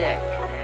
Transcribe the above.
sick.